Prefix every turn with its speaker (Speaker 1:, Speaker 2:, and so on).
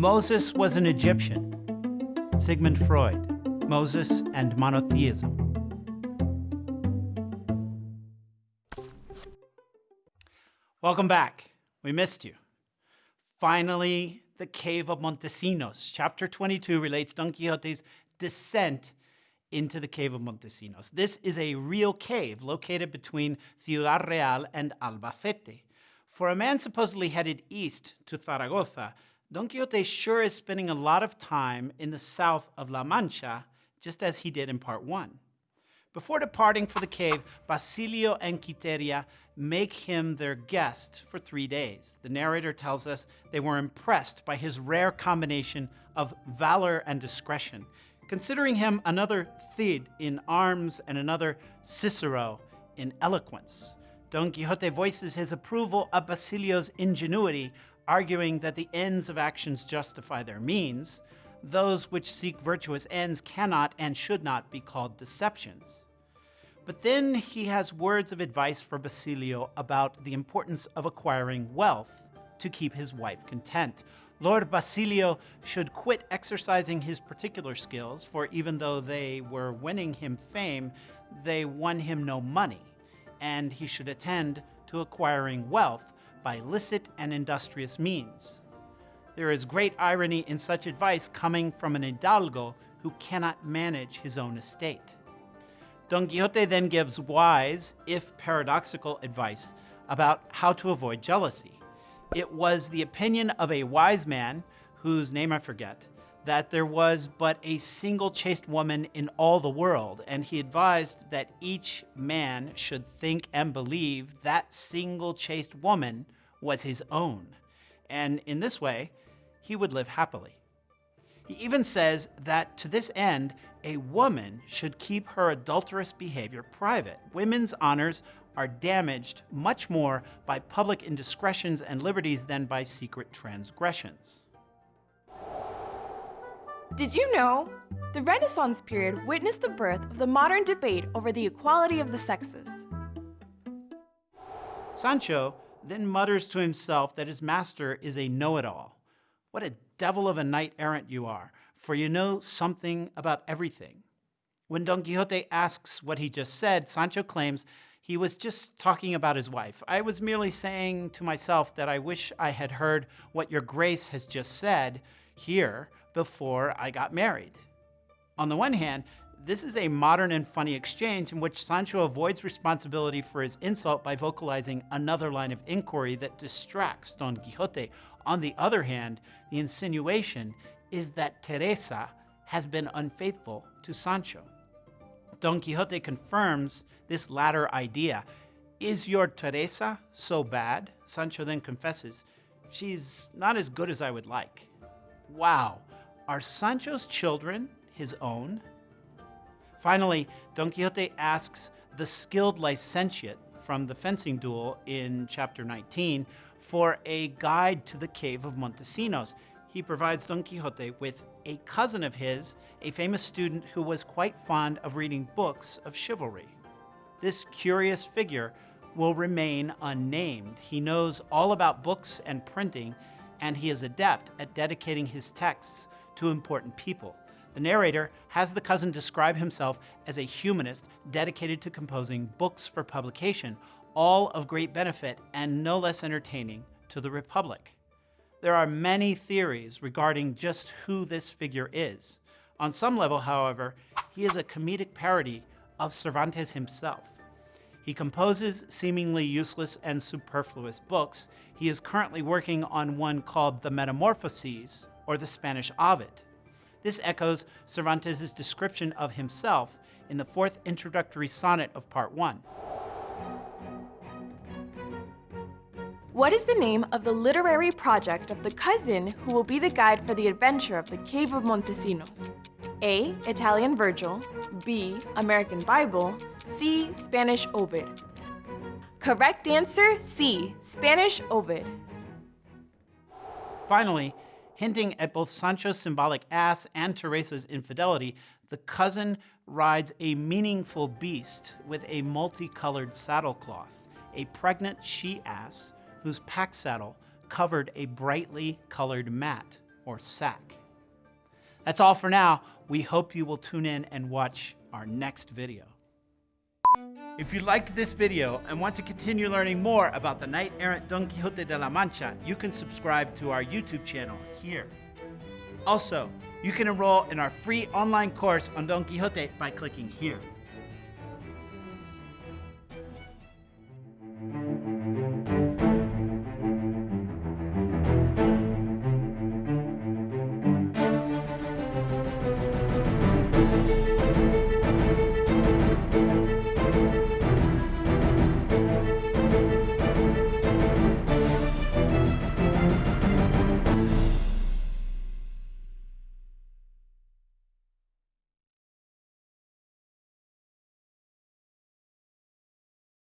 Speaker 1: Moses was an Egyptian. Sigmund Freud, Moses and Monotheism. Welcome back. We missed you. Finally, the Cave of Montesinos. Chapter 22 relates Don Quixote's descent into the Cave of Montesinos. This is a real cave located between Ciudad Real and Albacete. For a man supposedly headed east to Zaragoza, Don Quixote sure is spending a lot of time in the south of La Mancha, just as he did in part one. Before departing for the cave, Basilio and Quiteria make him their guest for three days. The narrator tells us they were impressed by his rare combination of valor and discretion, considering him another Cid in arms and another Cicero in eloquence. Don Quixote voices his approval of Basilio's ingenuity, arguing that the ends of actions justify their means, those which seek virtuous ends cannot and should not be called deceptions. But then he has words of advice for Basilio about the importance of acquiring wealth to keep his wife content. Lord Basilio should quit exercising his particular skills, for even though they were winning him fame, they won him no money, and he should attend to acquiring wealth by licit and industrious means. There is great irony in such advice coming from an hidalgo who cannot manage his own estate. Don Quixote then gives wise, if paradoxical, advice about how to avoid jealousy. It was the opinion of a wise man, whose name I forget, that there was but a single chaste woman in all the world, and he advised that each man should think and believe that single chaste woman was his own. And in this way, he would live happily. He even says that to this end, a woman should keep her adulterous behavior private. Women's honors are damaged much more by public indiscretions and liberties than by secret transgressions.
Speaker 2: Did you know? The Renaissance period witnessed the birth of the modern debate over the equality of the sexes.
Speaker 1: Sancho then mutters to himself that his master is a know-it-all. What a devil of a knight-errant you are, for you know something about everything. When Don Quixote asks what he just said, Sancho claims he was just talking about his wife. I was merely saying to myself that I wish I had heard what your grace has just said here before I got married. On the one hand, this is a modern and funny exchange in which Sancho avoids responsibility for his insult by vocalizing another line of inquiry that distracts Don Quixote. On the other hand, the insinuation is that Teresa has been unfaithful to Sancho. Don Quixote confirms this latter idea. Is your Teresa so bad? Sancho then confesses, she's not as good as I would like. Wow, are Sancho's children his own? Finally, Don Quixote asks the skilled licentiate from the fencing duel in chapter 19 for a guide to the cave of Montesinos he provides Don Quixote with a cousin of his, a famous student who was quite fond of reading books of chivalry. This curious figure will remain unnamed. He knows all about books and printing, and he is adept at dedicating his texts to important people. The narrator has the cousin describe himself as a humanist dedicated to composing books for publication, all of great benefit and no less entertaining to the Republic. There are many theories regarding just who this figure is. On some level, however, he is a comedic parody of Cervantes himself. He composes seemingly useless and superfluous books. He is currently working on one called The Metamorphoses, or the Spanish Ovid. This echoes Cervantes' description of himself in the fourth introductory sonnet of Part 1.
Speaker 2: What is the name of the literary project of the cousin who will be the guide for the adventure of the Cave of Montesinos? A. Italian Virgil, B. American Bible, C. Spanish Ovid. Correct answer C. Spanish Ovid.
Speaker 1: Finally, hinting at both Sancho's symbolic ass and Teresa's infidelity, the cousin rides a meaningful beast with a multicolored saddlecloth, a pregnant she-ass whose pack saddle covered a brightly colored mat, or sack. That's all for now. We hope you will tune in and watch our next video. If you liked this video and want to continue learning more about the knight errant Don Quixote de la Mancha, you can subscribe to our YouTube channel here. Also, you can enroll in our free online course on Don Quixote by clicking here.